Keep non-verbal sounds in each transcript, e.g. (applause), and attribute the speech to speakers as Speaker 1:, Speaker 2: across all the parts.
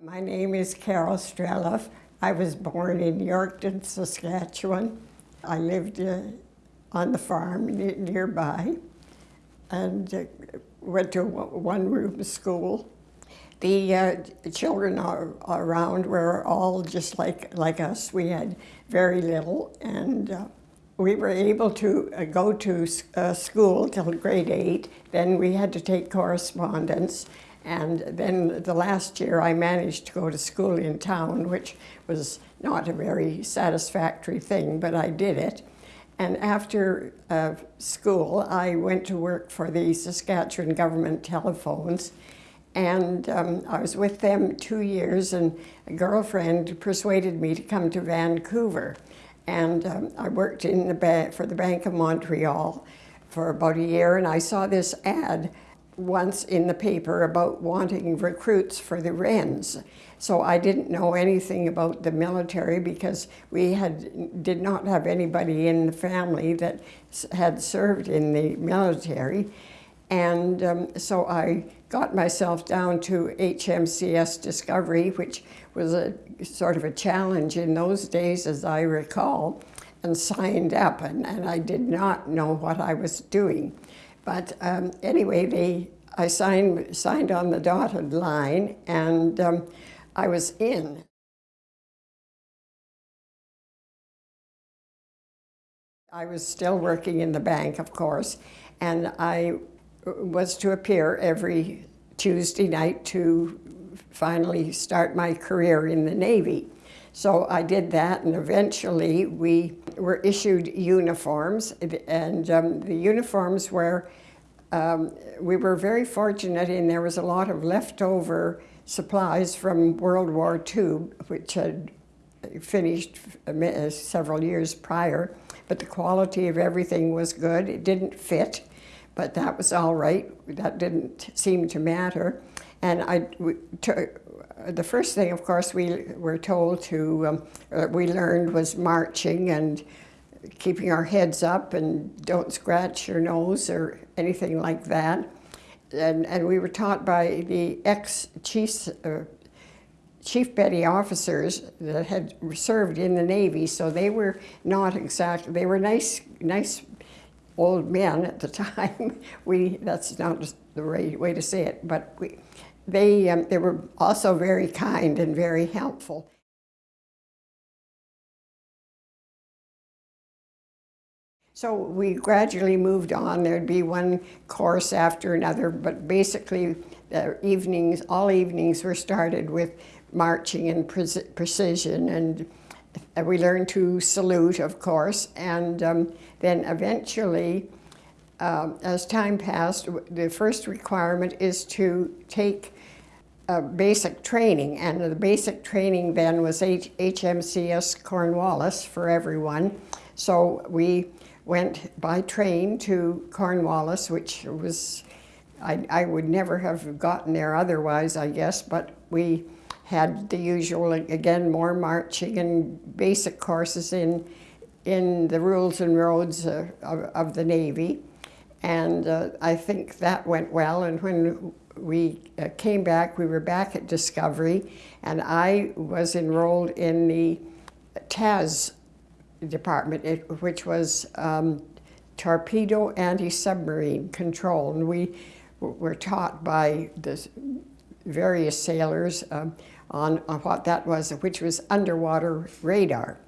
Speaker 1: My name is Carol Streliff. I was born in Yorkton, Saskatchewan. I lived uh, on the farm nearby and uh, went to one-room school. The uh, children around were all just like, like us. We had very little and uh, we were able to uh, go to uh, school till grade eight. Then we had to take correspondence and then the last year I managed to go to school in town, which was not a very satisfactory thing, but I did it. And after uh, school, I went to work for the Saskatchewan Government Telephones. And um, I was with them two years, and a girlfriend persuaded me to come to Vancouver. And um, I worked in the for the Bank of Montreal for about a year, and I saw this ad once in the paper about wanting recruits for the Wrens. So I didn't know anything about the military because we had did not have anybody in the family that had served in the military. And um, so I got myself down to HMCS Discovery, which was a sort of a challenge in those days, as I recall, and signed up. And, and I did not know what I was doing. But um, anyway, they, I signed, signed on the dotted line and um, I was in. I was still working in the bank, of course, and I was to appear every Tuesday night to finally start my career in the Navy. So I did that, and eventually we were issued uniforms, and um, the uniforms were, um, we were very fortunate and there was a lot of leftover supplies from World War II, which had finished uh, several years prior, but the quality of everything was good. It didn't fit, but that was all right. That didn't seem to matter. And I, the first thing, of course, we were told to, um, uh, we learned was marching and keeping our heads up and don't scratch your nose or anything like that. And, and we were taught by the ex-chiefs, uh, chief petty officers that had served in the Navy, so they were not exactly, they were nice, nice old men at the (laughs) time. We, that's not the right way to say it, but we, they, um, they were also very kind and very helpful. So we gradually moved on. There'd be one course after another, but basically the evenings, all evenings were started with marching and pre precision and we learned to salute, of course, and um, then eventually, uh, as time passed, the first requirement is to take uh, basic training, and the basic training then was H HMCS Cornwallis for everyone. So we went by train to Cornwallis, which was, I, I would never have gotten there otherwise, I guess, but we had the usual, again, more marching and basic courses in, in the rules and roads uh, of, of, the Navy. And uh, I think that went well. And when we uh, came back, we were back at Discovery, and I was enrolled in the TAS department, which was um, torpedo anti-submarine control. And we were taught by the various sailors um, on, on what that was, which was underwater radar.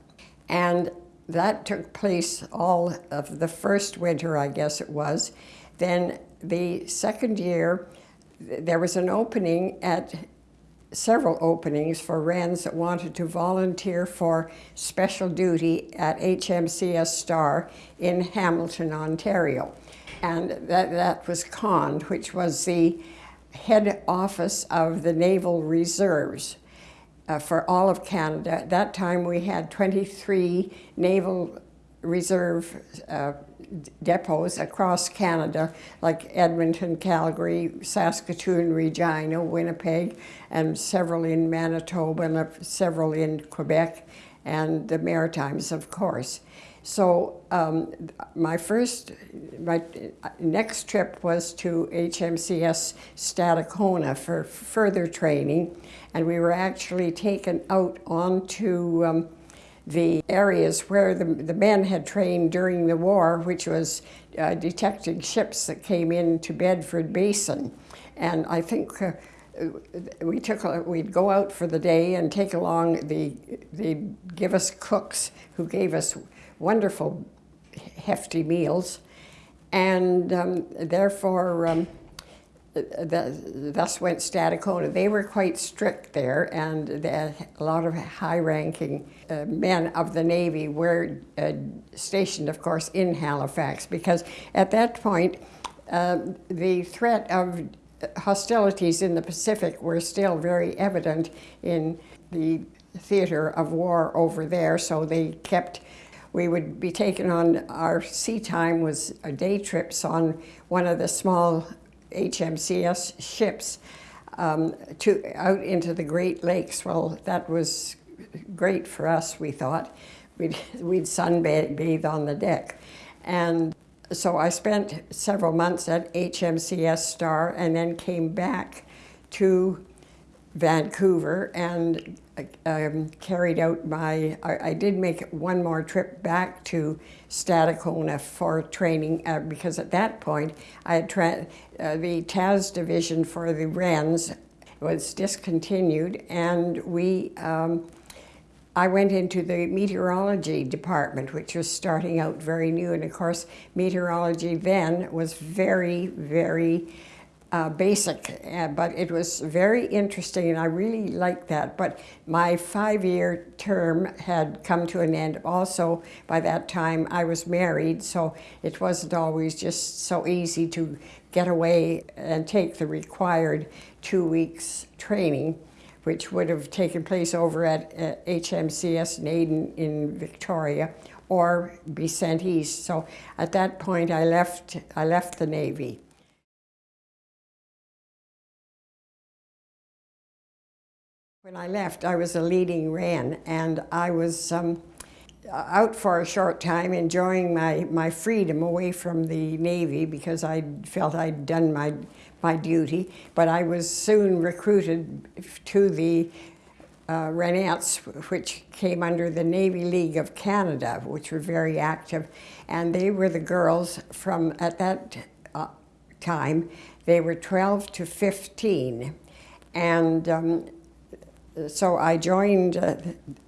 Speaker 1: And that took place all of the first winter, I guess it was. Then the second year, there was an opening at several openings for Wrens that wanted to volunteer for special duty at HMCS Star in Hamilton, Ontario. And that, that was COND, which was the head office of the Naval Reserves uh, for all of Canada. At that time we had 23 Naval Reserve uh, depots across Canada, like Edmonton, Calgary, Saskatoon, Regina, Winnipeg, and several in Manitoba, and several in Quebec, and the Maritimes, of course. So um, my first, my next trip was to HMCS Stadacona for further training, and we were actually taken out onto um, the areas where the, the men had trained during the war, which was uh, detecting ships that came into Bedford Basin. And I think uh, we took a, we'd go out for the day and take along the they'd give us cooks who gave us wonderful hefty meals and um, therefore um, the, thus went Stadacona. They were quite strict there, and a lot of high-ranking uh, men of the Navy were uh, stationed, of course, in Halifax, because at that point, uh, the threat of hostilities in the Pacific were still very evident in the theater of war over there, so they kept we would be taken on our sea time was day trips on one of the small HMCS ships um, to out into the Great Lakes. Well, that was great for us, we thought. We'd, (laughs) we'd sunbathe on the deck. And so I spent several months at HMCS Star and then came back to Vancouver and um, carried out my, I, I, did make one more trip back to Stadacona for training uh, because at that point I had uh, the TAS division for the Wrens was discontinued and we, um, I went into the meteorology department, which was starting out very new. And of course, meteorology then was very, very uh, basic, uh, but it was very interesting and I really liked that. But my five-year term had come to an end. Also, by that time, I was married, so it wasn't always just so easy to get away and take the required two weeks training, which would have taken place over at uh, HMCS Naden in Victoria or be sent east. So at that point, I left, I left the Navy. When I left, I was a leading Wren, and I was um, out for a short time enjoying my, my freedom away from the Navy because I felt I'd done my, my duty. But I was soon recruited to the uh, which came under the Navy League of Canada, which were very active. And they were the girls from, at that uh, time, they were 12 to 15. And um, so I joined uh,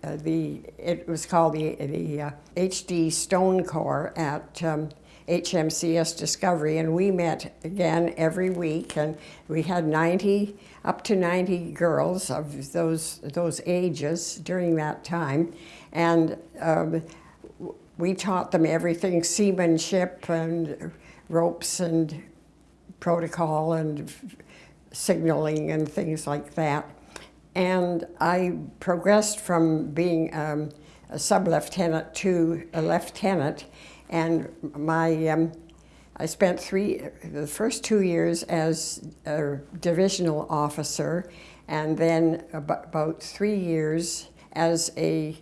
Speaker 1: the, it was called the, the uh, HD Stone Corps at um, HMCS Discovery, and we met again every week, and we had 90, up to 90 girls of those, those ages during that time, and um, we taught them everything, seamanship and ropes and protocol and signaling and things like that. And I progressed from being um, a sub-lieutenant to a lieutenant. And my, um, I spent three, the first two years as a divisional officer, and then about three years as a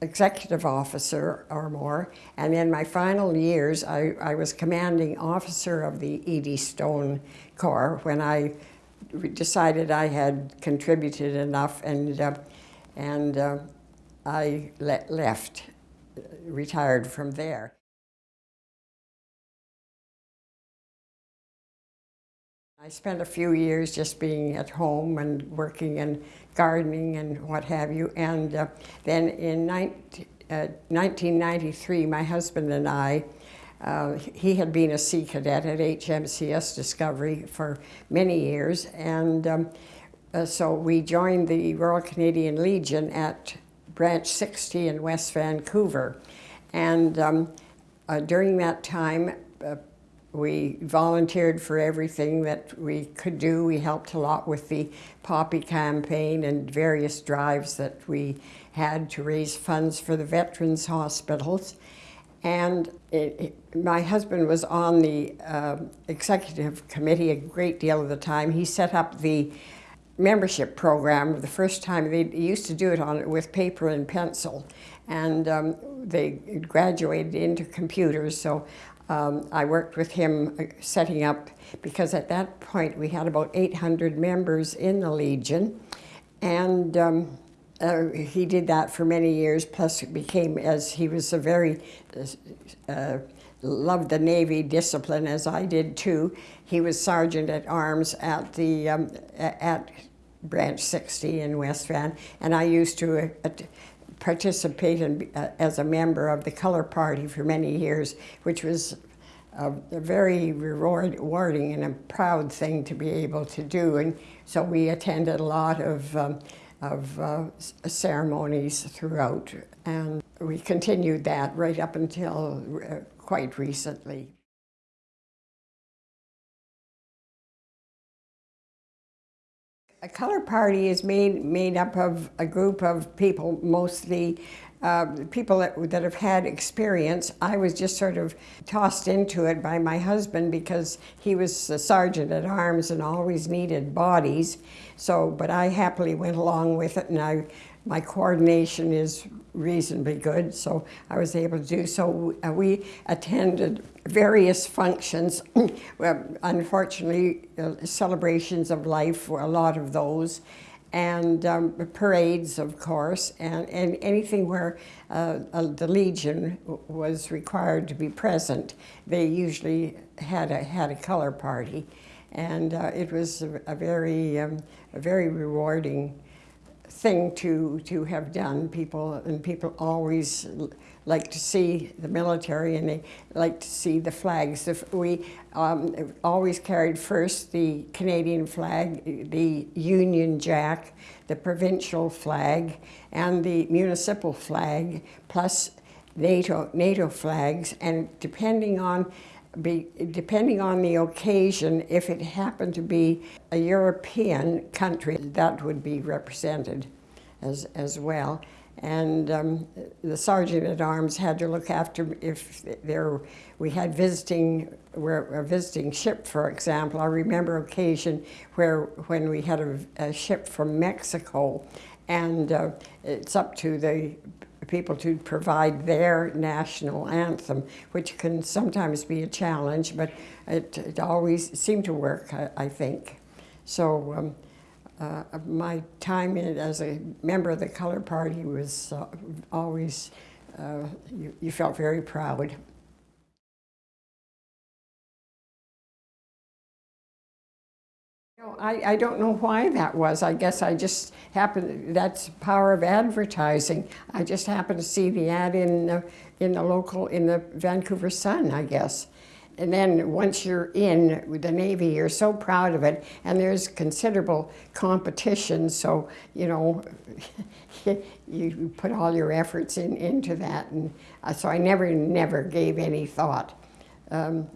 Speaker 1: executive officer or more. And in my final years, I, I was commanding officer of the Eddystone Stone Corps when I decided I had contributed enough and, uh, and uh, I le left, retired from there. I spent a few years just being at home and working and gardening and what have you. And uh, then in 19, uh, 1993, my husband and I uh, he had been a Sea Cadet at HMCS Discovery for many years, and um, uh, so we joined the Royal Canadian Legion at Branch 60 in West Vancouver. And um, uh, during that time, uh, we volunteered for everything that we could do. We helped a lot with the Poppy campaign and various drives that we had to raise funds for the veterans hospitals. And it, it, my husband was on the uh, executive committee a great deal of the time. He set up the membership program the first time. They used to do it on with paper and pencil, and um, they graduated into computers. So um, I worked with him uh, setting up because at that point we had about 800 members in the Legion, and um, uh, he did that for many years. Plus, it became as he was a very uh, loved the Navy discipline as I did too. He was sergeant at arms at the um, at Branch 60 in West Van, and I used to uh, participate in, uh, as a member of the Color Party for many years, which was a, a very rewarding and a proud thing to be able to do. And so we attended a lot of um, of uh, ceremonies throughout, and we continued that right up until uh, quite recently. A color party is made, made up of a group of people, mostly uh, people that, that have had experience. I was just sort of tossed into it by my husband because he was a sergeant at arms and always needed bodies. So, but I happily went along with it and I my coordination is reasonably good, so I was able to do so. Uh, we attended various functions, (clears throat) unfortunately, uh, celebrations of life were a lot of those, and um, parades, of course, and, and anything where uh, the Legion was required to be present. They usually had a, had a color party, and uh, it was a, a very, um, a very rewarding thing to, to have done. People, and people always like to see the military and they like to see the flags. If we um, always carried first the Canadian flag, the Union Jack, the provincial flag, and the municipal flag, plus NATO, NATO flags, and depending on be, depending on the occasion, if it happened to be a European country, that would be represented as, as well. And um, the sergeant at arms had to look after if there we had visiting where a visiting ship, for example. I remember occasion where when we had a, a ship from Mexico, and uh, it's up to the people to provide their national anthem, which can sometimes be a challenge, but it, it always seemed to work, I, I think. So um, uh, my time in, it as a member of the Color Party was uh, always, uh, you, you felt very proud. I, I don't know why that was. I guess I just happened, that's power of advertising. I just happened to see the ad in the, in the local, in the Vancouver Sun, I guess. And then once you're in the Navy, you're so proud of it, and there's considerable competition, so, you know, (laughs) you put all your efforts in, into that. And uh, so I never, never gave any thought. Um,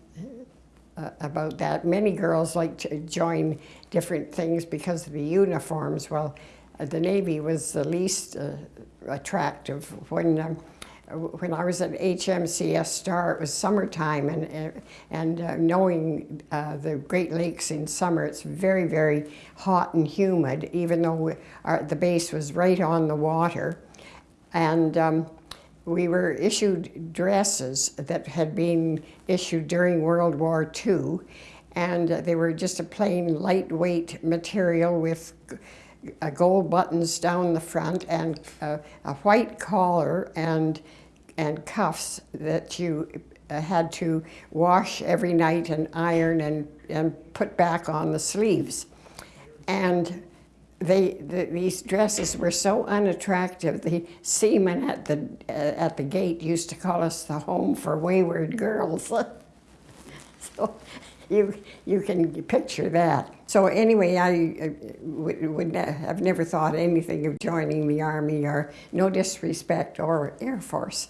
Speaker 1: uh, about that. Many girls like to join different things because of the uniforms. Well, uh, the Navy was the least uh, attractive. When, um, when I was at HMCS Star, it was summertime, and, uh, and uh, knowing uh, the Great Lakes in summer, it's very, very hot and humid, even though our, the base was right on the water. And um, we were issued dresses that had been issued during World War II, and they were just a plain lightweight material with uh, gold buttons down the front and uh, a white collar and and cuffs that you uh, had to wash every night and iron and, and put back on the sleeves. And they, the, these dresses were so unattractive. The seamen at the, uh, at the gate used to call us the home for wayward girls. (laughs) so you, you can picture that. So anyway, I uh, would, would have never thought anything of joining the Army or no disrespect or Air Force.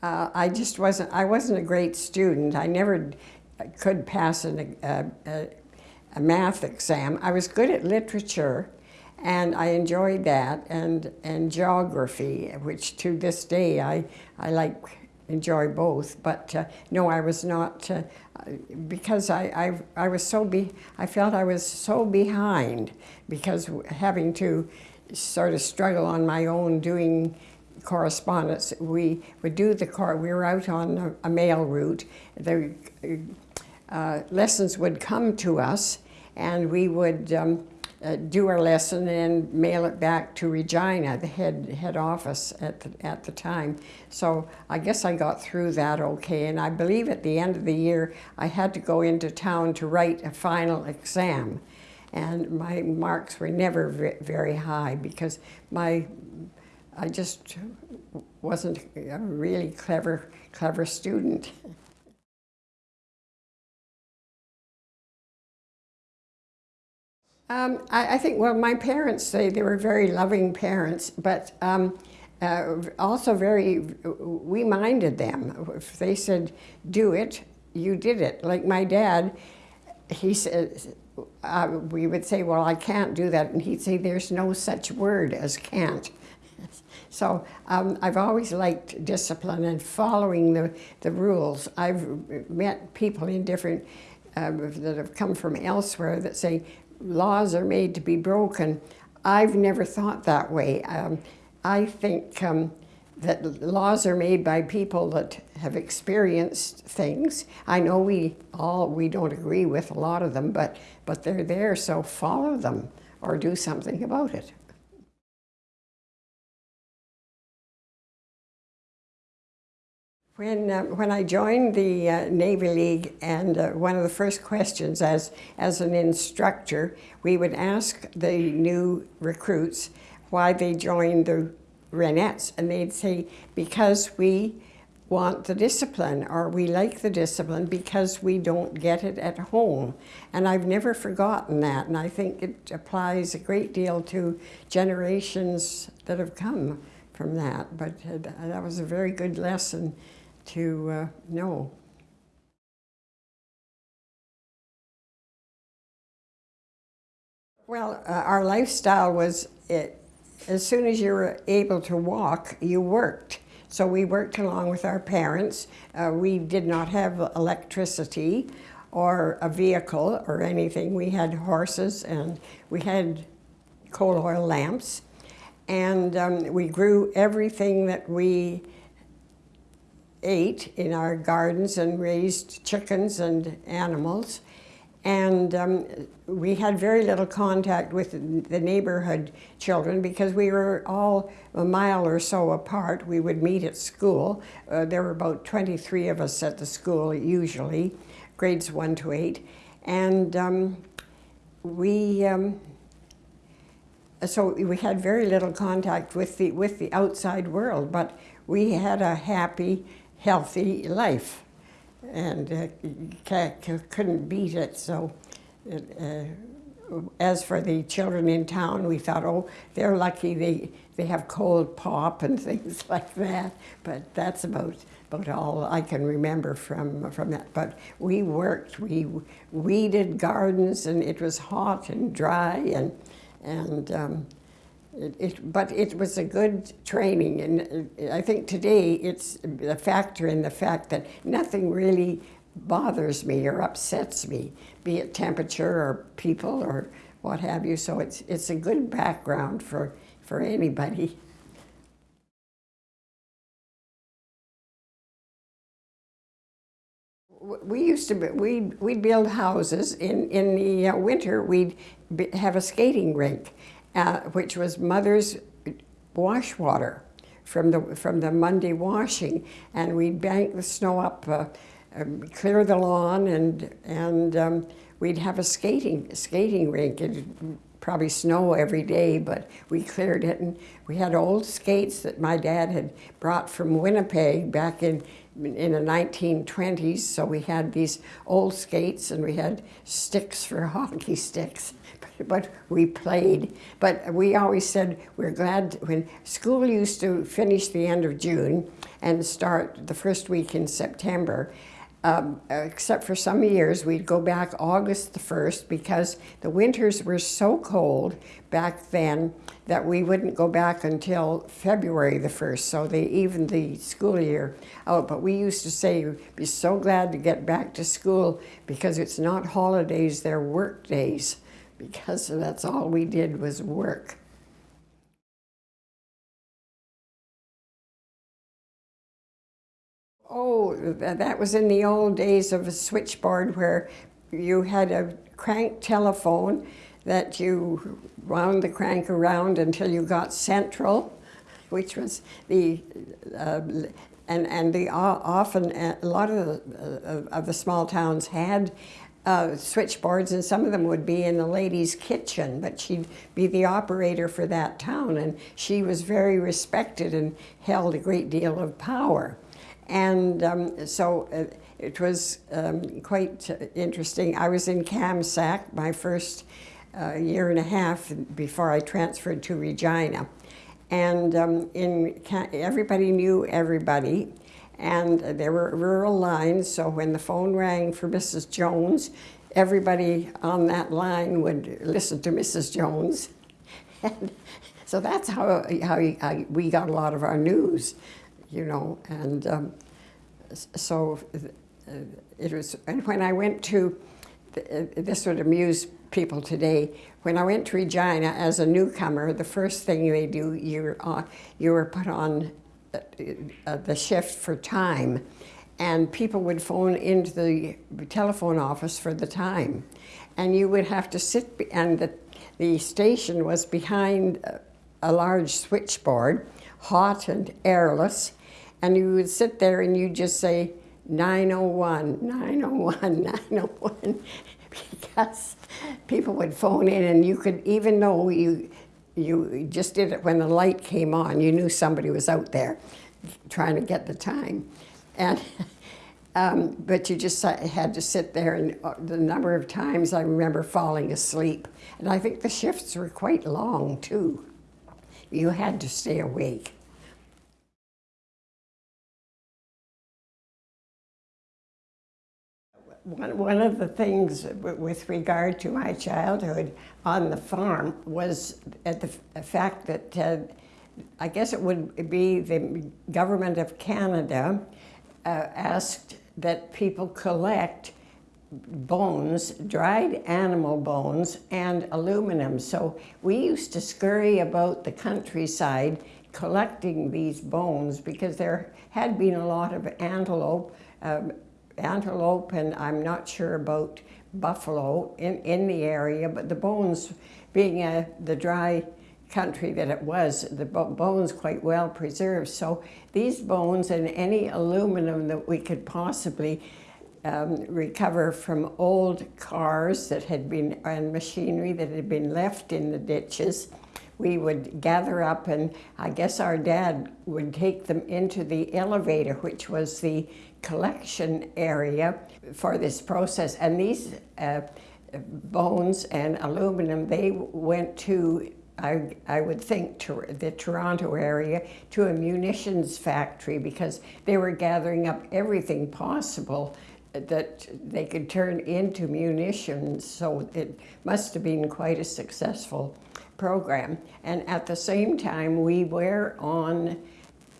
Speaker 1: Uh, I just wasn't, I wasn't a great student. I never could pass an, a, a, a, math exam. I was good at literature and I enjoyed that and, and geography, which to this day I, I like enjoy both. But uh, no, I was not uh, because I, I I was so be I felt I was so behind because having to sort of struggle on my own doing correspondence. We would do the car. We were out on a, a mail route. The uh, lessons would come to us, and we would. Um, uh, do our lesson and mail it back to Regina, the head head office at the, at the time. So I guess I got through that okay. And I believe at the end of the year I had to go into town to write a final exam, and my marks were never very high because my I just wasn't a really clever clever student. Um, I, I, think, well, my parents say they were very loving parents, but um, uh, also very, we minded them. If they said, do it, you did it. Like my dad, he said, uh, we would say, well, I can't do that. And he'd say, there's no such word as can't. So um, I've always liked discipline and following the, the rules. I've met people in different, uh, that have come from elsewhere that say, laws are made to be broken. I've never thought that way. Um, I think um, that laws are made by people that have experienced things. I know we all, we don't agree with a lot of them, but, but they're there, so follow them or do something about it. When, uh, when I joined the uh, Navy League, and uh, one of the first questions as, as an instructor, we would ask the new recruits why they joined the Wrenettes, and they'd say, because we want the discipline, or we like the discipline because we don't get it at home. And I've never forgotten that, and I think it applies a great deal to generations that have come from that. But uh, that was a very good lesson to uh, know. Well, uh, our lifestyle was it, as soon as you were able to walk, you worked. So we worked along with our parents. Uh, we did not have electricity or a vehicle or anything. We had horses and we had coal oil lamps. And um, we grew everything that we ate in our gardens and raised chickens and animals. And um, we had very little contact with the neighborhood children because we were all a mile or so apart. We would meet at school. Uh, there were about 23 of us at the school usually, grades one to eight. And um, we, um, so we had very little contact with the, with the outside world, but we had a happy, healthy life and uh, couldn't beat it. So uh, as for the children in town, we thought, oh, they're lucky they, they have cold pop and (laughs) things like that. But that's about, about all I can remember from, from that. But we worked, we weeded gardens and it was hot and dry and, and um, it, it, but it was a good training, and uh, I think today it's a factor in the fact that nothing really bothers me or upsets me, be it temperature or people or what have you. So it's it's a good background for for anybody. We used to we we'd build houses in in the uh, winter. We'd have a skating rink uh, which was mother's wash water from the, from the Monday washing. And we'd bank the snow up, uh, um, clear the lawn, and, and um, we'd have a skating, skating rink. It'd probably snow every day, but we cleared it. And we had old skates that my dad had brought from Winnipeg back in in the 1920s, so we had these old skates and we had sticks for (laughs) hockey sticks but we played. But we always said we're glad when school used to finish the end of June and start the first week in September. Um, except for some years, we'd go back August the 1st because the winters were so cold back then that we wouldn't go back until February the 1st, so they evened the school year out. But we used to say, be so glad to get back to school because it's not holidays, they're work days, because that's all we did was work. Oh, that was in the old days of a switchboard where you had a crank telephone that you wound the crank around until you got central, which was the, uh, and, and the often, a lot of uh, of the small towns had uh, switchboards and some of them would be in the lady's kitchen, but she'd be the operator for that town and she was very respected and held a great deal of power. And um, so uh, it was um, quite interesting. I was in Kamsack my first uh, year and a half before I transferred to Regina. And um, in everybody knew everybody. And there were rural lines, so when the phone rang for Mrs. Jones, everybody on that line would listen to Mrs. Jones. And (laughs) so that's how, how, we got a lot of our news you know, and um, so uh, it was, and when I went to, this would amuse people today, when I went to Regina as a newcomer, the first thing they do, you're, uh, you were put on uh, the shift for time, and people would phone into the telephone office for the time. And you would have to sit, and the, the station was behind a large switchboard, hot and airless, and you would sit there and you'd just say 901, 901, (laughs) 901, (laughs) because people would phone in and you could, even though you, you just did it when the light came on, you knew somebody was out there trying to get the time. And, (laughs) um, but you just had to sit there and uh, the number of times I remember falling asleep. And I think the shifts were quite long too. You had to stay awake. one, one of the things with regard to my childhood on the farm was at the fact that uh, I guess it would be the government of Canada uh, asked that people collect bones, dried animal bones, and aluminum. So we used to scurry about the countryside collecting these bones because there had been a lot of antelope um, antelope and I'm not sure about buffalo in, in the area, but the bones being a, the dry country that it was, the bones quite well preserved. So these bones and any aluminum that we could possibly um, recover from old cars that had been, and machinery that had been left in the ditches, we would gather up and I guess our dad would take them into the elevator, which was the collection area for this process. And these uh, bones and aluminum, they went to, I, I would think, to the Toronto area, to a munitions factory because they were gathering up everything possible that they could turn into munitions. So it must have been quite a successful program. And at the same time, we were on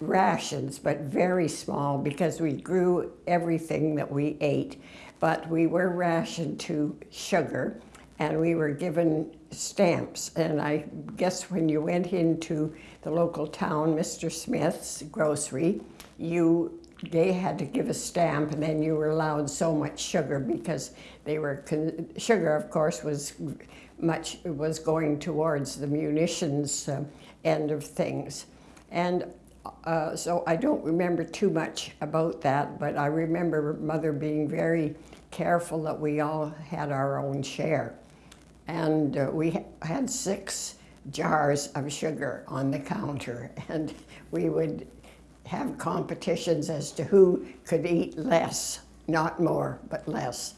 Speaker 1: rations, but very small because we grew everything that we ate. But we were rationed to sugar and we were given stamps. And I guess when you went into the local town, Mr. Smith's grocery, you they had to give a stamp and then you were allowed so much sugar because they were, sugar of course was much, was going towards the munitions uh, end of things. And uh, so I don't remember too much about that, but I remember mother being very careful that we all had our own share. And uh, we ha had six jars of sugar on the counter, (laughs) and we would have competitions as to who could eat less, not more, but less.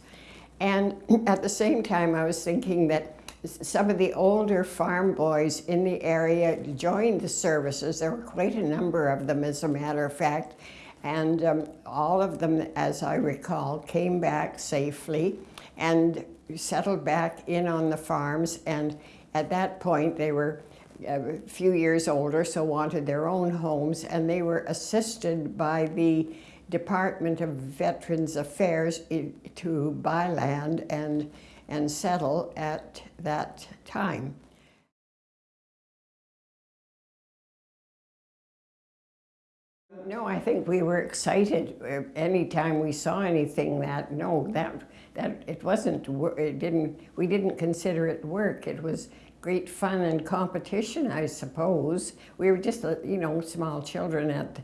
Speaker 1: And (clears throat) at the same time, I was thinking that some of the older farm boys in the area joined the services. There were quite a number of them, as a matter of fact. And um, all of them, as I recall, came back safely and settled back in on the farms. And at that point, they were a few years older, so wanted their own homes, and they were assisted by the Department of Veterans Affairs to buy land and, and settle at that time. No, I think we were excited uh, anytime we saw anything that, no, that, that it wasn't, it didn't, we didn't consider it work. It was great fun and competition, I suppose. We were just, uh, you know, small children at,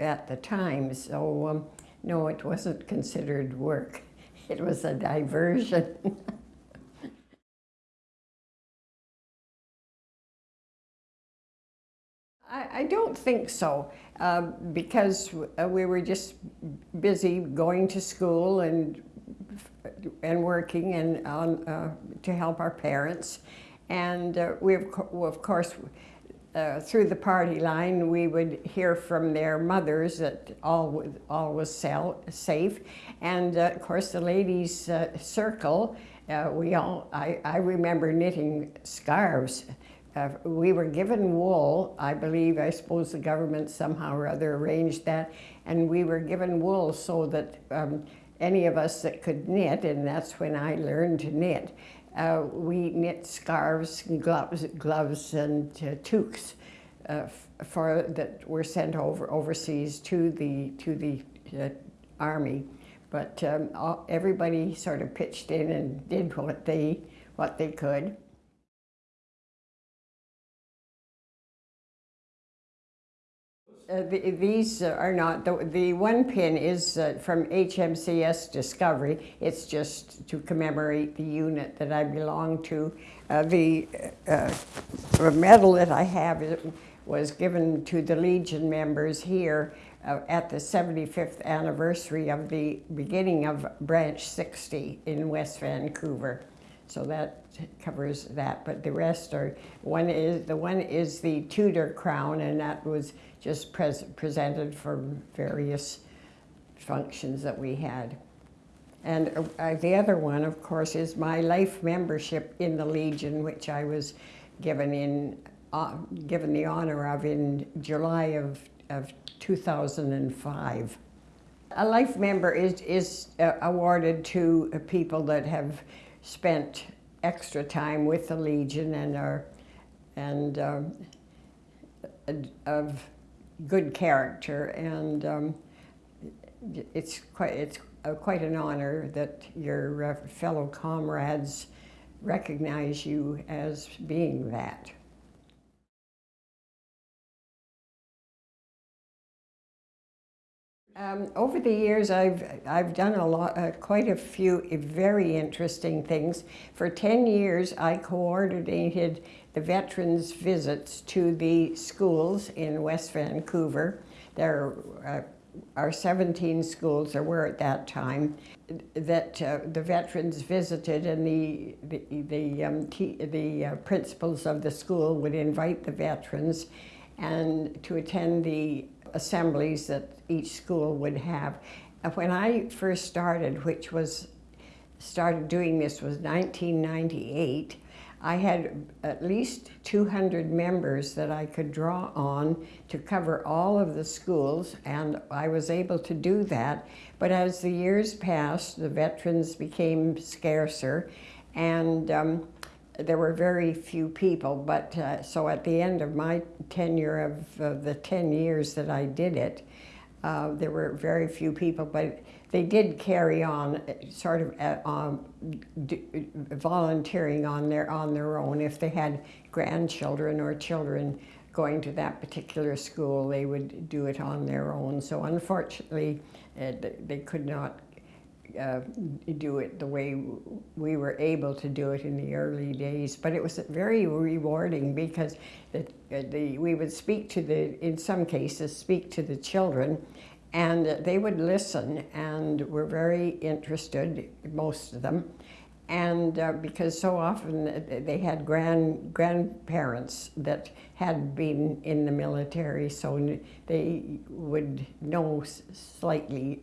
Speaker 1: at the time, so um, no, it wasn't considered work. It was a diversion. I, don't think so, uh, because we were just busy going to school and and working and um, uh, to help our parents. And uh, we, of, co of course, uh, through the party line, we would hear from their mothers that all, all was sell, safe. And uh, of course, the ladies' uh, circle, uh, we all, I, I remember knitting scarves. Uh, we were given wool, I believe, I suppose the government somehow or other arranged that, and we were given wool so that um, any of us that could knit, and that's when I learned to knit, uh, we knit scarves and gloves, gloves and uh, toques uh, for that were sent over overseas to the to the uh, army. But um, all, everybody sort of pitched in and did what they what they could. Uh, the, these are not, the, the one pin is uh, from HMCS Discovery. It's just to commemorate the unit that I belong to. Uh, the uh, medal that I have was given to the Legion members here uh, at the 75th anniversary of the beginning of Branch 60 in West Vancouver. So that covers that, but the rest are, one is, the one is the Tudor crown and that was just pres presented for various functions that we had. And uh, the other one, of course, is my life membership in the Legion, which I was given in uh, given the honor of in July of, of 2005. A life member is, is uh, awarded to people that have spent extra time with the Legion and are and um, of good character and um, it's quite it's quite an honor that your uh, fellow comrades recognize you as being that. Um, over the years, I've, I've done a lot, uh, quite a few very interesting things. For 10 years, I coordinated the veterans' visits to the schools in West Vancouver. There uh, are 17 schools, there were at that time, that uh, the veterans visited and the, the, the, um, the uh, principals of the school would invite the veterans and to attend the assemblies that each school would have. When I first started, which was, started doing this was 1998, I had at least 200 members that I could draw on to cover all of the schools, and I was able to do that. But as the years passed, the veterans became scarcer, and um, there were very few people, but uh, so at the end of my tenure of uh, the 10 years that I did it, uh, there were very few people, but they did carry on uh, sort of at, uh, um, volunteering on their, on their own. If they had grandchildren or children going to that particular school, they would do it on their own. So unfortunately, uh, they could not uh, do it the way we were able to do it in the early days. But it was very rewarding because the, the, we would speak to the, in some cases, speak to the children and they would listen and were very interested, most of them. and uh, because so often they had grand grandparents that had been in the military, so they would know slightly,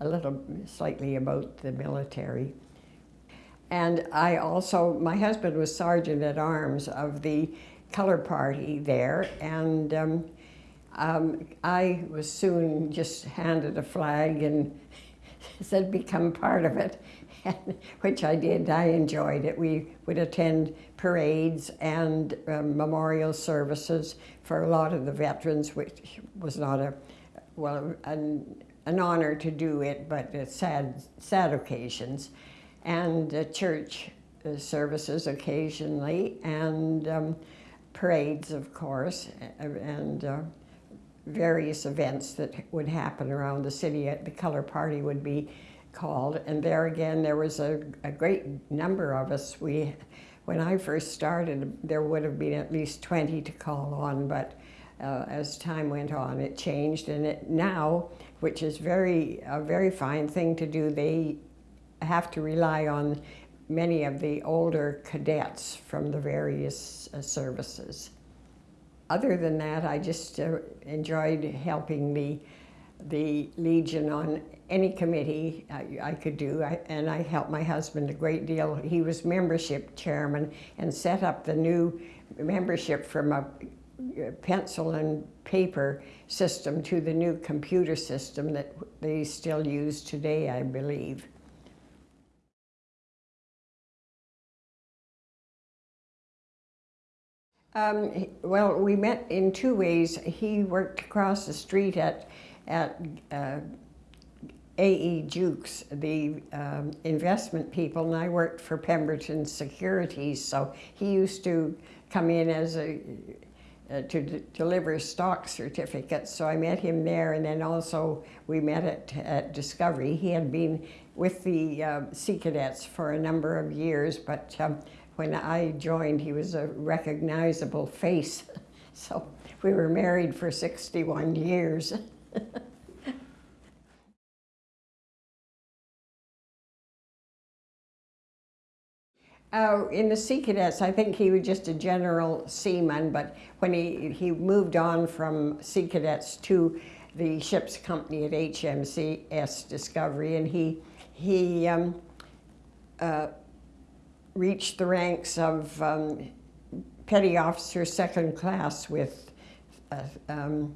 Speaker 1: a little slightly about the military. And I also, my husband was sergeant at arms of the color party there, and um, um, I was soon just handed a flag and (laughs) said become part of it, (laughs) which I did. I enjoyed it. We would attend parades and um, memorial services for a lot of the veterans, which was not a, well, an, an honor to do it, but sad, sad occasions. And uh, church services occasionally, and um, parades, of course, and uh, various events that would happen around the city. The color party would be called, and there again, there was a, a great number of us. We, when I first started, there would have been at least 20 to call on, but uh, as time went on, it changed, and it now, which is very a very fine thing to do, they have to rely on many of the older cadets from the various uh, services. Other than that, I just uh, enjoyed helping the, the Legion on any committee I, I could do, I, and I helped my husband a great deal. He was membership chairman and set up the new membership from a pencil and paper system to the new computer system that they still use today, I believe. Um, well, we met in two ways. He worked across the street at, at uh, A.E. Jukes, the um, investment people, and I worked for Pemberton Securities, so he used to come in as a, uh, to deliver stock certificates, so I met him there, and then also we met at, at Discovery. He had been with the uh, Sea Cadets for a number of years, but um, when I joined, he was a recognizable face. (laughs) So we were married for 61 years. (laughs) Uh, in the Sea Cadets, I think he was just a general seaman, but when he, he moved on from Sea Cadets to the ship's company at HMCS Discovery, and he, he um, uh, reached the ranks of um, petty officer second class with uh, um,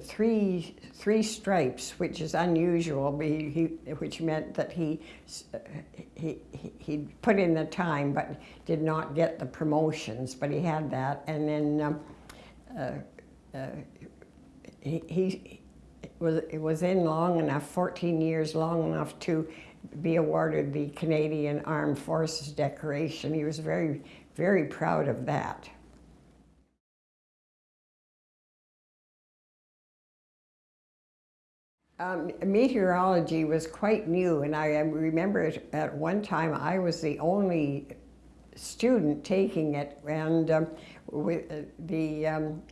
Speaker 1: three three stripes, which is unusual, he, which meant that he, he he put in the time but did not get the promotions, but he had that, and then um, uh, uh, he, he was was in long enough, 14 years long enough to be awarded the Canadian Armed Forces decoration. He was very, very proud of that. Um, meteorology was quite new, and I remember at one time I was the only student taking it, and um, uh, the um,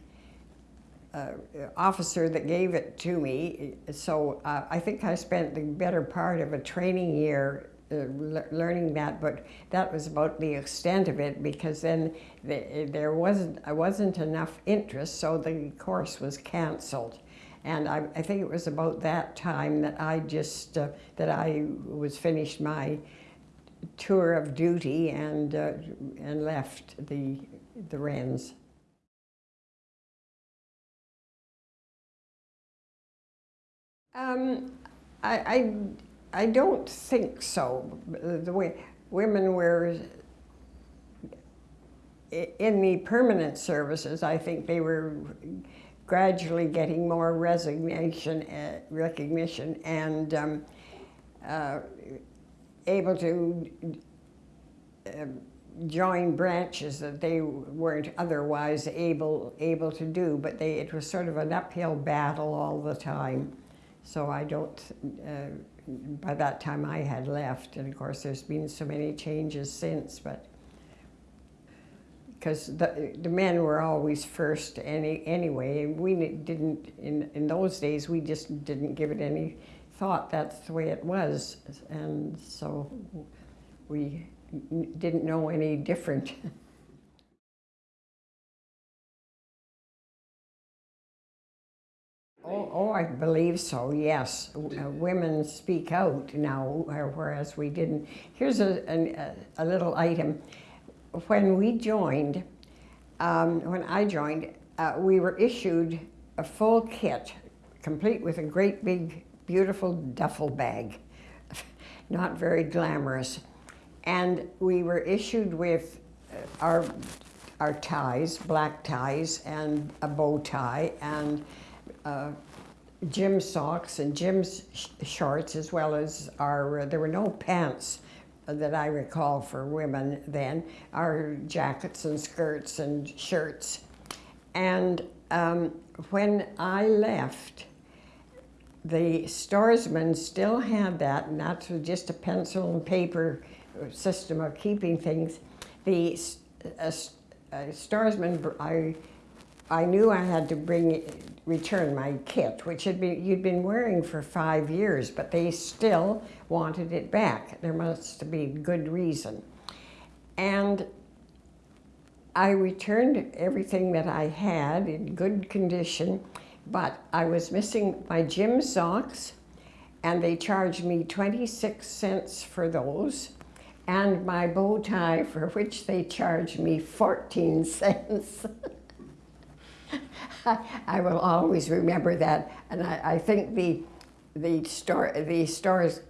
Speaker 1: uh, officer that gave it to me. So uh, I think I spent the better part of a training year uh, learning that, but that was about the extent of it because then the, there wasn't, I wasn't enough interest, so the course was canceled. And I, I think it was about that time that I just, uh, that I was finished my tour of duty and, uh, and left the, the Wrens. Um, I, I, I don't think so. The way women were in the permanent services, I think they were gradually getting more resignation, uh, recognition, and um, uh, able to uh, join branches that they weren't otherwise able able to do. But they, it was sort of an uphill battle all the time. So I don't, uh, by that time I had left, and of course there's been so many changes since, but because the, the men were always first any, anyway, and we didn't, in, in those days, we just didn't give it any thought. That's the way it was, and so we didn't know any different. (laughs) Oh, oh, I believe so, yes. Uh, Women speak out now, uh, whereas we didn't. Here's a, a, a little item. When we joined, um, when I joined, uh, we were issued a full kit, complete with a great big, beautiful duffel bag. (laughs) Not very glamorous. And we were issued with uh, our, our ties, black ties, and a bow tie, and uh, gym socks and gym sh- shorts, as well as our, there were no pants that I recall for women then, are jackets and skirts and shirts. And um, when I left, the storesman still had that, and that's just a pencil and paper system of keeping things. The uh, uh, I, I knew I had to bring, return my kit, which had been, you'd been wearing for five years, but they still wanted it back. There must be good reason. And I returned everything that I had in good condition, but I was missing my gym socks, and they charged me 26 cents for those, and my bow tie, for which they charged me 14 (laughs) cents. (laughs) I, will always remember that, and I, I think the the store the store's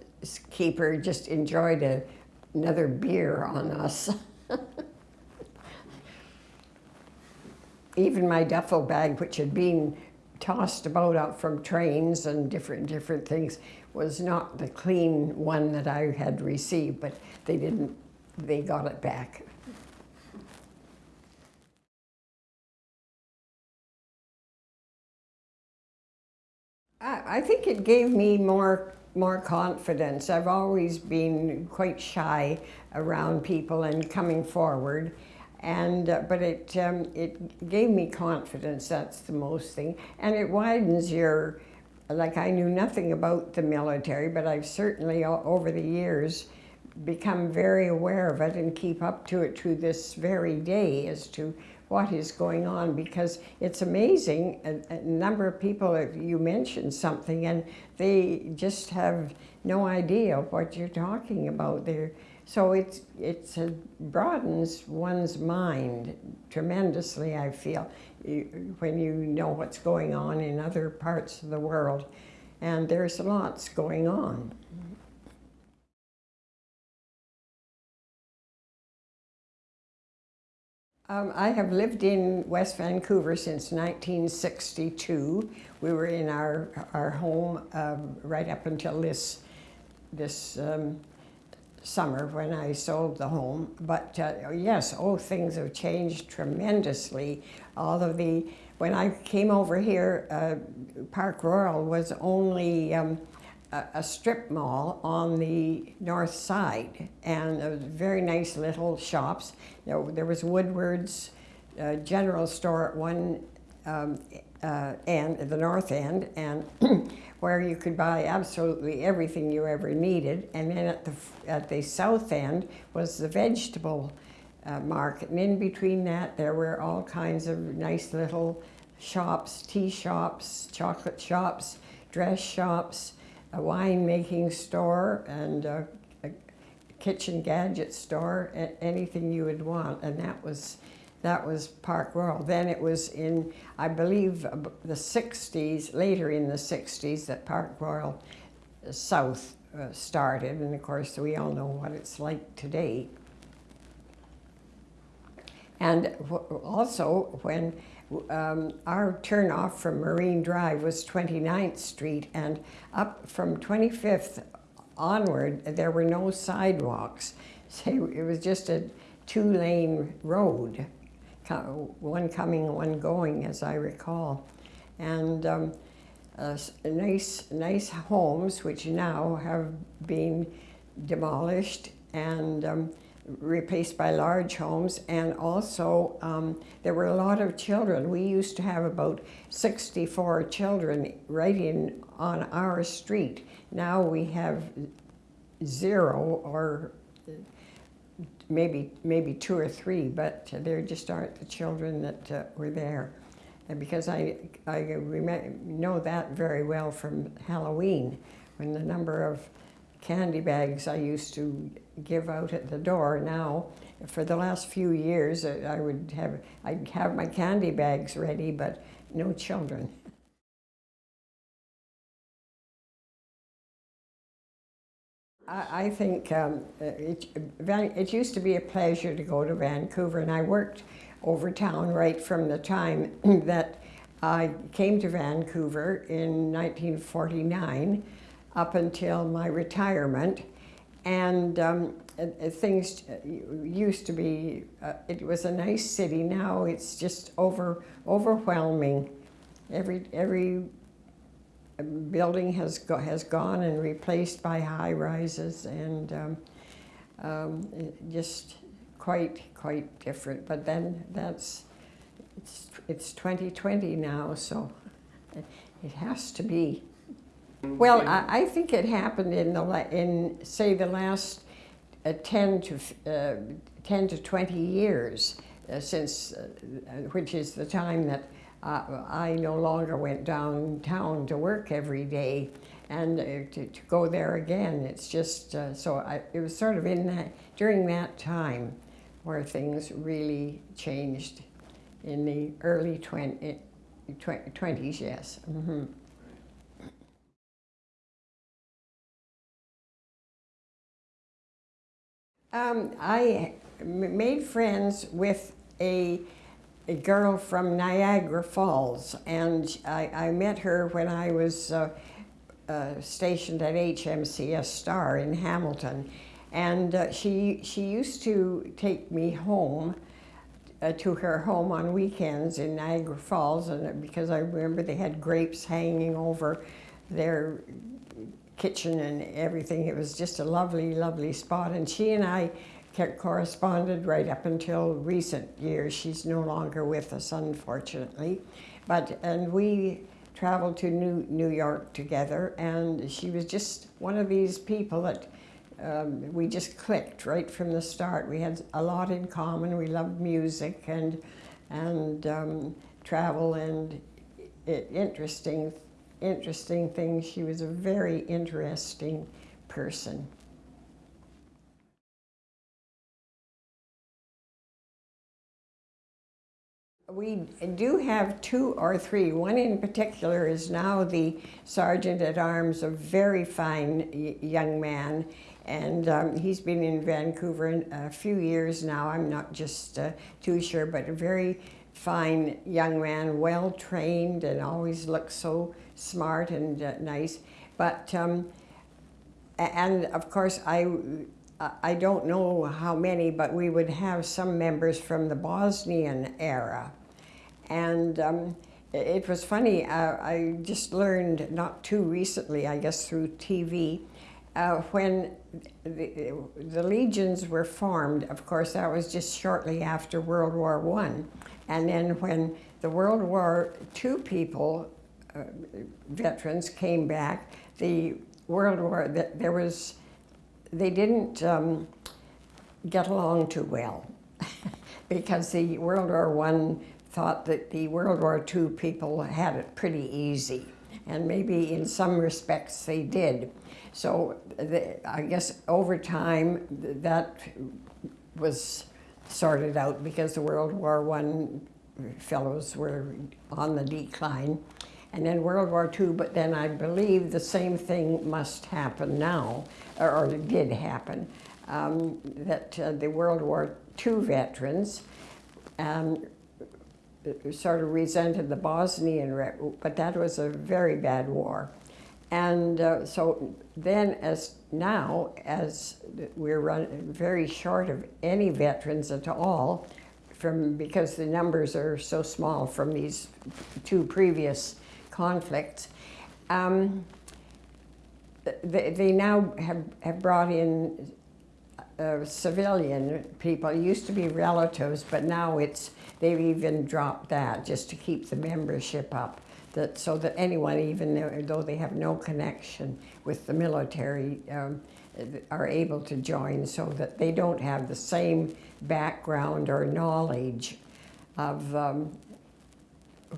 Speaker 1: keeper just enjoyed a, another beer on us. (laughs) Even my duffel bag, which had been tossed about out from trains and different different things, was not the clean one that I had received, but they didn't. They got it back. I, think it gave me more more confidence. I've always been quite shy around people and coming forward, and uh, but it um, it gave me confidence. That's the most thing, and it widens your. Like I knew nothing about the military, but I've certainly over the years become very aware of it and keep up to it to this very day as to what is going on because it's amazing a, a number of people if you mention something and they just have no idea of what you're talking about there. So it's it's a broadens one's mind tremendously i feel when you know what's going on in other parts of the world. And there's lots going on Um, I have lived in West Vancouver since 1962. We were in our, our home um, right up until this, this um, summer when I sold the home. But uh, yes, oh, things have changed tremendously. All of the, when I came over here, uh, Park Royal was only um, a, strip mall on the north side, and very nice little shops. There, there was Woodward's uh, General Store at one um, uh, end, the north end, and (clears throat) where you could buy absolutely everything you ever needed. And then at the at the south end was the vegetable uh, market, and in between that there were all kinds of nice little shops, tea shops, chocolate shops, dress shops, a wine making store, and a, a kitchen gadget store, anything you would want, and that was that was Park Royal. Then it was in, I believe, the 60s, later in the 60s, that Park Royal South uh, started, and of course we all know what it's like today. And also, when um, our turnoff from Marine Drive was 29th Street, and up from 25th onward, there were no sidewalks. (laughs) So it was just a two lane road, one coming, one going, as I recall. And um, uh, nice, nice homes, which now have been demolished and um, replaced by large homes. And also, um, there were a lot of children. We used to have about 64 children right in on our street. Now we have zero or maybe maybe two or three, but there just aren't the children that uh, were there. And because I, I know that very well from Halloween, when the number of candy bags I used to give out at the door now, for the last few years, uh, I would have, I'd have my candy bags ready, but no children. I, I think um, it, it used to be a pleasure to go to Vancouver, and I worked over town right from the time (clears throat) that I came to Vancouver in 1949 up until my retirement. And um, things used to be, uh, it was a nice city. Now it's just over, overwhelming. Every, every building has, go, has gone and replaced by high rises and um, um, just quite, quite different. But then that's, it's, it's 2020 now, so it has to be. Well, I, I think it happened in the in say the last uh, 10 to uh, 10 to 20 years uh, since, uh, which is the time that uh, I no longer went downtown to work every day and uh, to, to, go there again. It's just so I, it was sort of in that during that time where things really changed in the early 20, 20s, yes. Mm -hmm. Um, I made friends with a, a girl from Niagara Falls, and I, I met her when I was uh, uh, stationed at HMCS Star in Hamilton. And uh, she, she used to take me home uh, to her home on weekends in Niagara Falls, and because I remember they had grapes hanging over their kitchen and everything. It was just a lovely, lovely spot. And she and I kept corresponded right up until recent years. She's no longer with us, unfortunately. But, and we traveled to New, New York together, and she was just one of these people that um, we just clicked right from the start. We had a lot in common. We loved music and, and um, travel and it, interesting interesting thing. She was a very interesting person. We do have two or three. One in particular is now the Sergeant at Arms, a very fine young man. And um, he's been in Vancouver a few years now. I'm not just uh, too sure, but a very fine young man, well trained and always looks so smart and uh, nice. But, um, and of course, I, I don't know how many, but we would have some members from the Bosnian era. And um, it was funny, uh, I just learned not too recently, I guess through TV, uh, when the, the, legions were formed, of course, that was just shortly after World War One, and then when the World War II people, veterans, came back, the World War, there was, they didn't um, get along too well (laughs) because the World War One thought that the World War II people had it pretty easy. And maybe in some respects they did. So the, I guess over time that was sorted out because the World War One fellows were on the decline. And then World War II, but then I believe the same thing must happen now, or, or did happen, um, that uh, the World War II veterans um, sort of resented the Bosnian, but that was a very bad war. And uh, so then as now, as we're run, very short of any veterans at all, from because the numbers are so small from these two previous conflicts, um, they, they, now have, have brought in uh, civilian people. It used to be relatives, but now it's they've even dropped that just to keep the membership up that so that anyone, even though they have no connection with the military, um, are able to join so that they don't have the same background or knowledge of um,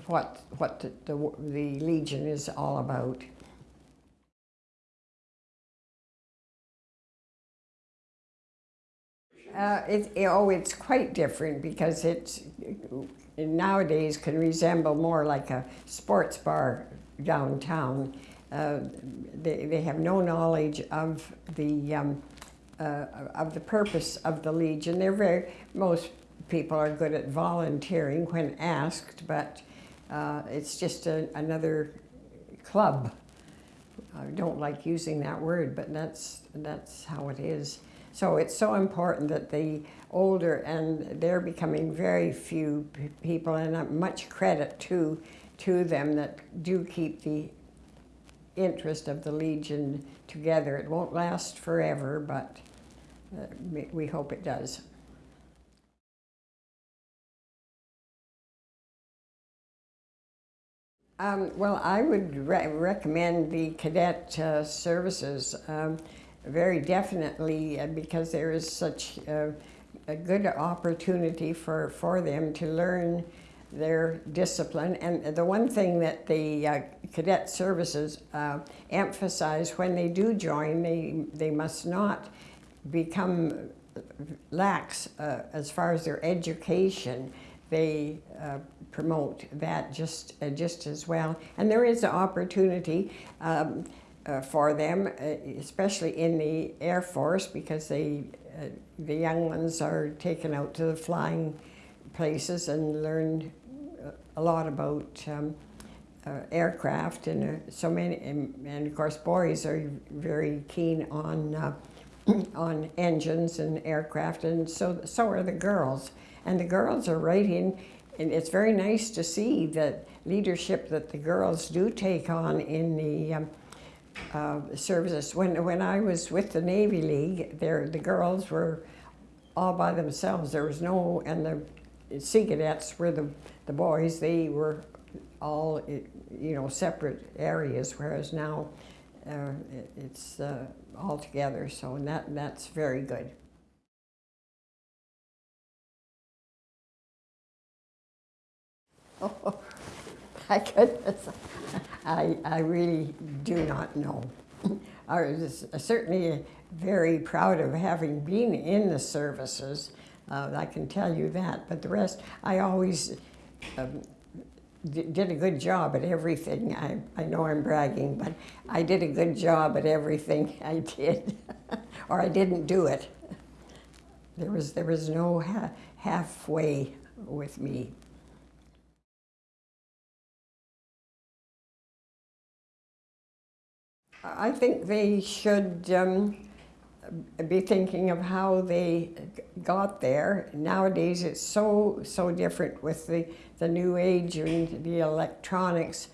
Speaker 1: what, what the, the, the Legion is all about. Uh, it, oh, it's quite different because it's nowadays can resemble more like a sports bar downtown. Uh, they, they have no knowledge of the um, uh, of the purpose of the Legion. They're very most people are good at volunteering when asked, but uh, it's just a, another club. I don't like using that word, but that's that's how it is. So it's so important that the older, and they're becoming very few people, and much credit to, to them that do keep the interest of the Legion together. It won't last forever, but uh, we hope it does. Um, well, I would re recommend the cadet uh, services. Um, very definitely uh, because there is such a, a, good opportunity for, for them to learn their discipline. And the one thing that the uh, cadet services uh, emphasize when they do join, they, they must not become lax uh, as far as their education. They uh, promote that just, uh, just as well. And there is an opportunity um, uh, for them, uh, especially in the Air Force, because they, uh, the young ones are taken out to the flying places and learn uh, a lot about um, aircraft and so many, and, and, of course boys are very keen on (clears throat) on engines and aircraft, and so so are the girls. And the girls are writing, and it's very nice to see the leadership that the girls do take on in the um, uh, services. When, when I was with the Navy League, there the girls were all by themselves. There was no, and the Sea Cadets were the, the boys. They were all, you know, separate areas, whereas now uh, it's uh, all together. So that, that's very good. Oh, my goodness. I, I really do not know. I was certainly very proud of having been in the services. Uh, I can tell you that. But the rest, I always um, did a good job at everything. I, I know I'm bragging, but I did a good job at everything (laughs) I did, or I didn't do it. There was, there was no ha halfway with me. I think they should um, be thinking of how they got there. Nowadays it's so, so different with the, the new age and the electronics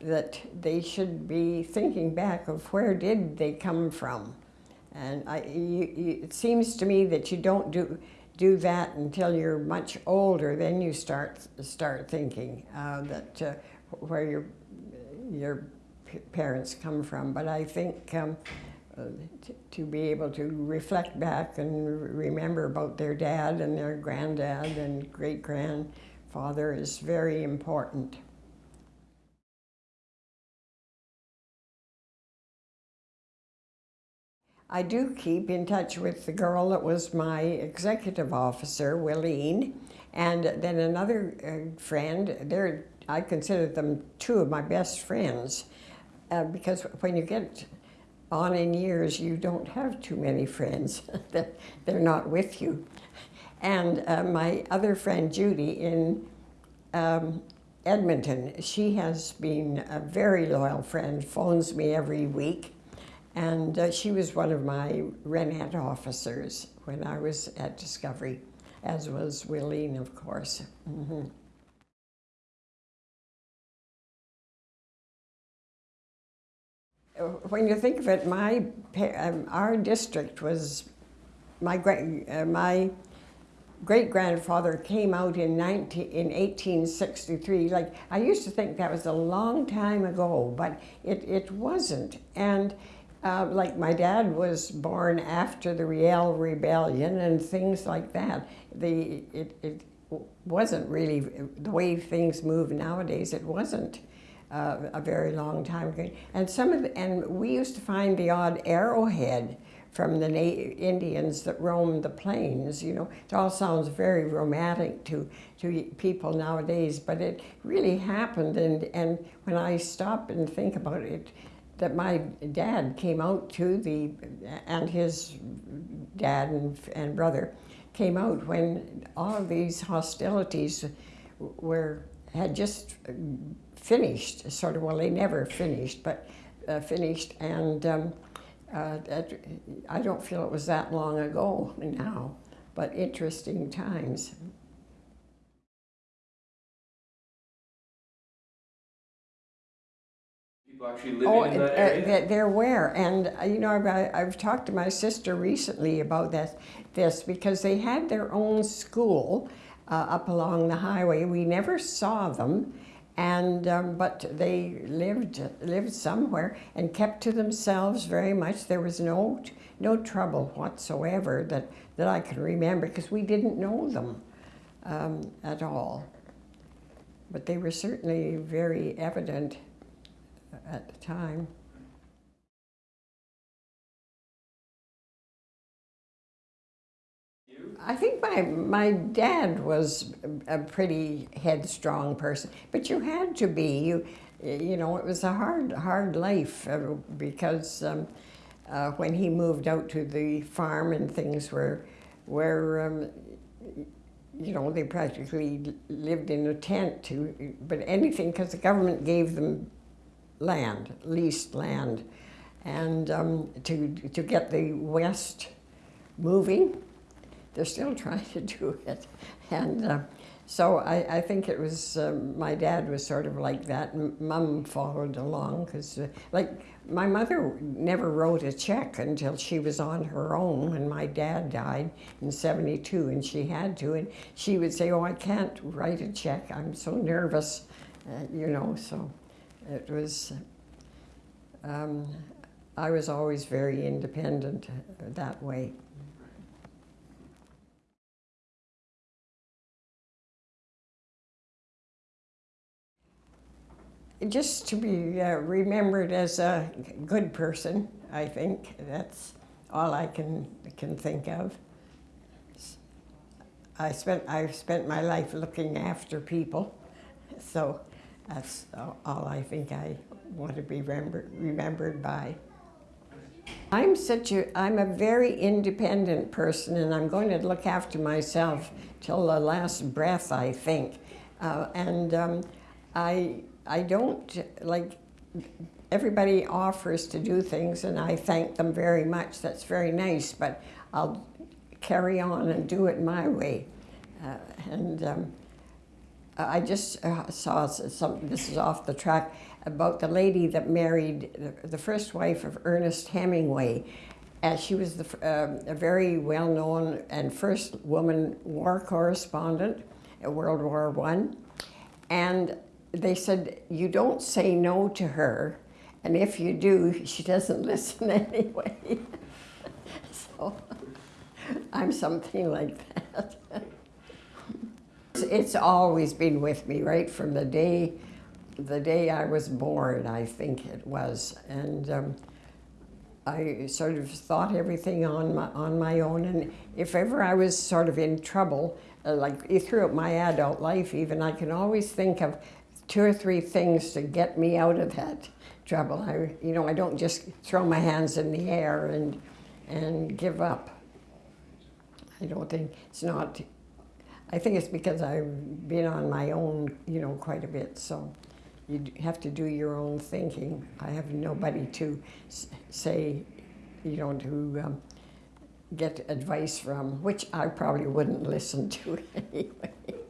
Speaker 1: that they should be thinking back of where did they come from. And I, you, you, it seems to me that you don't do, do that until you're much older, then you start, start thinking uh, that uh, where your, your parents come from, but I think um, uh, to be able to reflect back and remember about their dad and their granddad and great-grandfather is very important. I do keep in touch with the girl that was my executive officer, Willeen, and then another uh, friend, they're, I consider them two of my best friends uh, because when you get on in years, you don't have too many friends. (laughs) That They're not with you. And uh, my other friend, Judy, in um, Edmonton, she has been a very loyal friend, phones me every week. And uh, she was one of my Wrenette officers when I was at Discovery, as was Willeen, of course. Mm -hmm. When you think of it, my um, our district was my great uh, my great grandfather came out in 19 in 1863. Like I used to think that was a long time ago, but it it wasn't. And Uh, like my dad was born after the Riel Rebellion and things like that. The, it, it wasn't really, the way things move nowadays, it wasn't uh, a very long time ago. And some of the, and we used to find the odd arrowhead from the Indians that roamed the plains, you know. It all sounds very romantic to, to people nowadays, but it really happened. And, and when I stop and think about it, that my dad came out to the, and his dad and, and brother came out when all of these hostilities were, had just finished, sort of, well, they never finished, but uh, finished, and um, uh, that, I don't feel it was that long ago now, but interesting times.
Speaker 2: People actually living
Speaker 1: Oh,
Speaker 2: in that
Speaker 1: uh,
Speaker 2: area?
Speaker 1: that they're where, and uh, you know, I've, I've talked to my sister recently about this, this because they had their own school uh, up along the highway. We never saw them, and um, but they lived lived somewhere and kept to themselves very much. There was no no trouble whatsoever that that I can remember because we didn't know them um, at all. But they were certainly very evident at the time. I think my my dad was a pretty headstrong person, but you had to be. You you know it was a hard hard life uh, because um, uh, when he moved out to the farm and things were were um, you know they practically lived in a tent to but anything because the government gave them land leased land and um, to to get the west moving they're still (laughs) trying to do it. And uh, so I, I, think it was, um, my dad was sort of like that. Mum followed along because, uh, like, my mother never wrote a check until she was on her own when my dad died in 72 and she had to. And she would say, oh, I can't write a check. I'm so nervous, uh, you know, so it was, um, I was always very independent uh, that way. Just to be uh, remembered as a good person, I think. That's all I can, can think of. I spent, I've spent my life looking after people, so that's all I think I want to be remembered, remembered by. I'm such a, I'm a very independent person and I'm going to look after myself till the last breath, I think. Uh, and um, I, I don't, like, everybody offers to do things and I thank them very much. That's very nice, but I'll carry on and do it my way. Uh, and um, I just uh, saw some, this is off the track, about the lady that married the, the first wife of Ernest Hemingway. And she was the, uh, a very well-known and first woman war correspondent in World War One. And they said, you don't say no to her, and if you do, she doesn't (laughs) listen anyway. (laughs) so I'm something like that. (laughs) it's always been with me, right from the day, the day I was born, I think it was. And um, I sort of thought everything on my, on my own, and if ever I was sort of in trouble, uh, like throughout my adult life even, I can always think of two or three things to get me out of that trouble. I, you know, I don't just throw my hands in the air and, and give up. I don't think, it's not, I think it's because I've been on my own, you know, quite a bit, so you have to do your own thinking. I have nobody to say, you know, to um, get advice from, which I probably wouldn't listen to (laughs) anyway.